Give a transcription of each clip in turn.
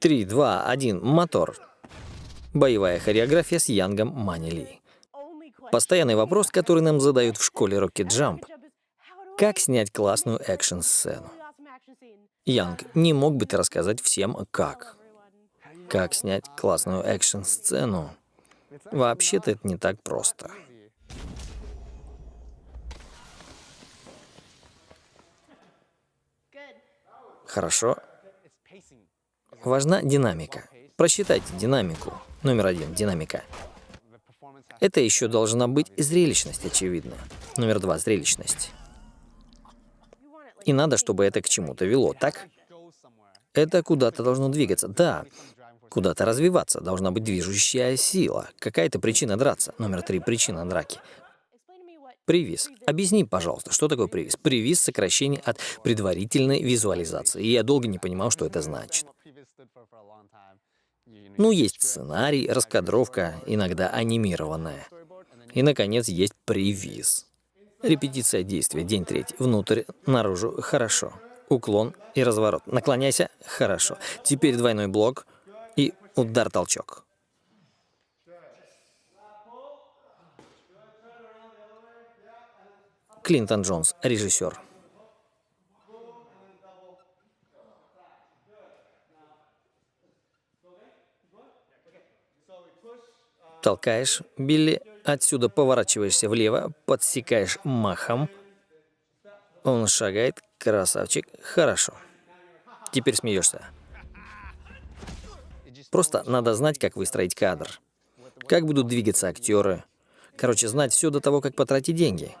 3, 2, 1, мотор. Боевая хореография с Янгом Манили. Постоянный вопрос, который нам задают в школе Rocket Jump. Как снять классную экшн-сцену? Янг, не мог бы ты рассказать всем, как? Как снять классную экшн-сцену? Вообще-то это не так просто. Хорошо. Важна динамика. Просчитайте динамику. Номер один — динамика. Это еще должна быть зрелищность, очевидно. Номер два — зрелищность. И надо, чтобы это к чему-то вело, так? Это куда-то должно двигаться. Да, куда-то развиваться. Должна быть движущая сила. Какая-то причина драться. Номер три — причина драки. Привиз. Объясни, пожалуйста, что такое привиз? Привиз — сокращение от предварительной визуализации. И я долго не понимал, что это значит. Ну, есть сценарий, раскадровка, иногда анимированная. И, наконец, есть привиз. Репетиция действия. День третий. Внутрь, наружу. Хорошо. Уклон и разворот. Наклоняйся. Хорошо. Теперь двойной блок и удар-толчок. Клинтон Джонс, режиссер. Толкаешь, Билли, отсюда поворачиваешься влево, подсекаешь махом. Он шагает, красавчик, хорошо. Теперь смеешься. Просто надо знать, как выстроить кадр. Как будут двигаться актеры. Короче, знать все до того, как потратить деньги.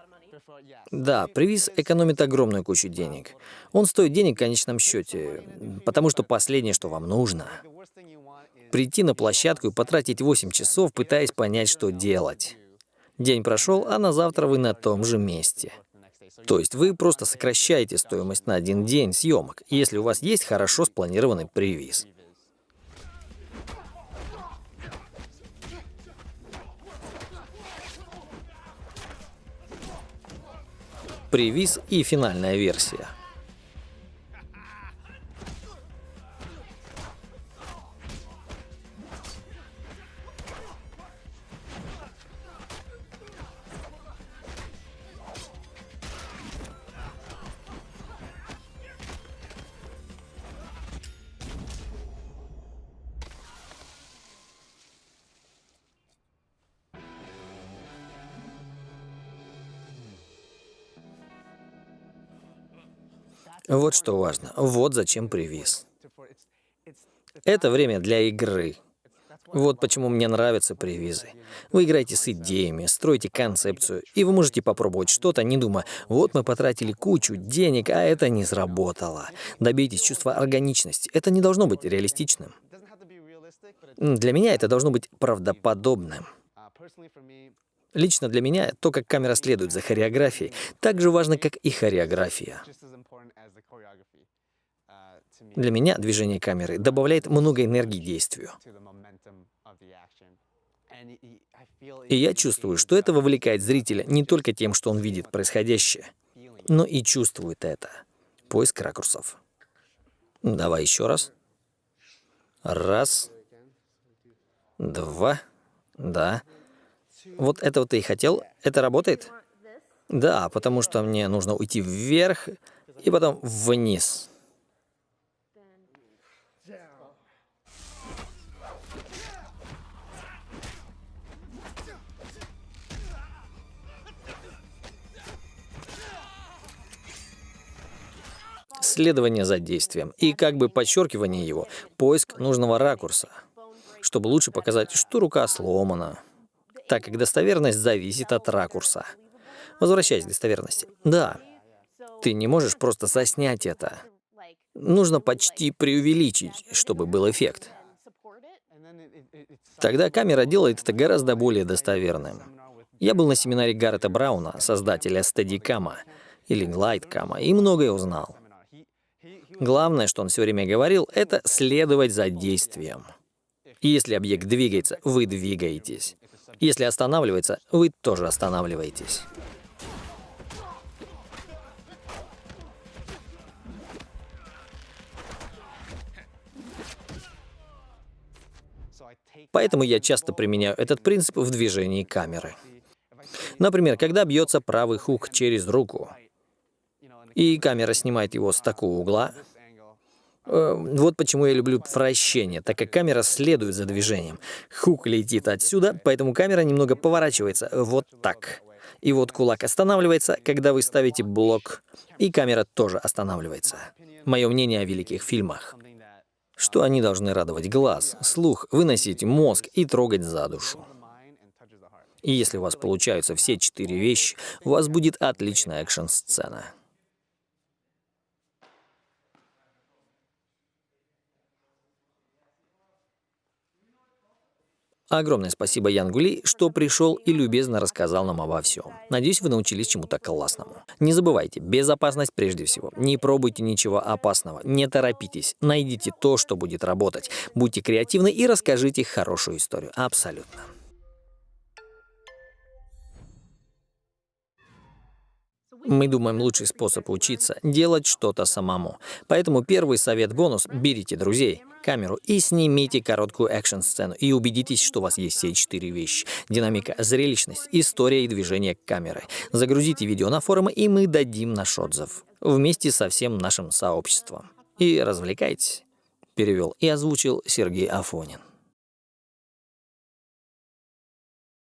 Да, привиз экономит огромную кучу денег. Он стоит денег в конечном счете, потому что последнее, что вам нужно, прийти на площадку и потратить 8 часов, пытаясь понять, что делать. День прошел, а на завтра вы на том же месте. То есть вы просто сокращаете стоимость на один день съемок, если у вас есть хорошо спланированный привиз. Привиз и финальная версия – Вот что важно. Вот зачем привиз. Это время для игры. Вот почему мне нравятся привизы. Вы играете с идеями, строите концепцию, и вы можете попробовать что-то, не думая, вот мы потратили кучу денег, а это не сработало. Добейтесь чувства органичности. Это не должно быть реалистичным. Для меня это должно быть правдоподобным. Лично для меня то, как камера следует за хореографией, так же важно, как и хореография. Для меня движение камеры добавляет много энергии действию. И я чувствую, что это вовлекает зрителя не только тем, что он видит происходящее, но и чувствует это. Поиск ракурсов. Давай еще раз. Раз. Два. Да. Вот этого ты и хотел? Это работает? Да, потому что мне нужно уйти вверх и потом вниз. Следование за действием и как бы подчеркивание его, поиск нужного ракурса, чтобы лучше показать, что рука сломана, так как достоверность зависит от ракурса. Возвращаясь к достоверности. Да, ты не можешь просто заснять это. Нужно почти преувеличить, чтобы был эффект. Тогда камера делает это гораздо более достоверным. Я был на семинаре Гаррета Брауна, создателя Steadicam или Glidecam, и многое узнал. Главное, что он все время говорил, это следовать за действием. Если объект двигается, вы двигаетесь. Если останавливается, вы тоже останавливаетесь. Поэтому я часто применяю этот принцип в движении камеры. Например, когда бьется правый хук через руку, и камера снимает его с такого угла, вот почему я люблю вращение, так как камера следует за движением. Хук летит отсюда, поэтому камера немного поворачивается вот так. И вот кулак останавливается, когда вы ставите блок, и камера тоже останавливается. Мое мнение о великих фильмах что они должны радовать глаз, слух, выносить мозг и трогать за душу. И если у вас получаются все четыре вещи, у вас будет отличная экшн-сцена. Огромное спасибо Янгули, что пришел и любезно рассказал нам обо всем. Надеюсь, вы научились чему-то классному. Не забывайте, безопасность прежде всего. Не пробуйте ничего опасного, не торопитесь, найдите то, что будет работать. Будьте креативны и расскажите хорошую историю. Абсолютно. Мы думаем, лучший способ учиться — делать что-то самому. Поэтому первый совет-бонус — берите друзей, камеру и снимите короткую экшн-сцену и убедитесь, что у вас есть все четыре вещи. Динамика, зрелищность, история и движение камеры. Загрузите видео на форумы, и мы дадим наш отзыв. Вместе со всем нашим сообществом. И развлекайтесь. Перевел и озвучил Сергей Афонин.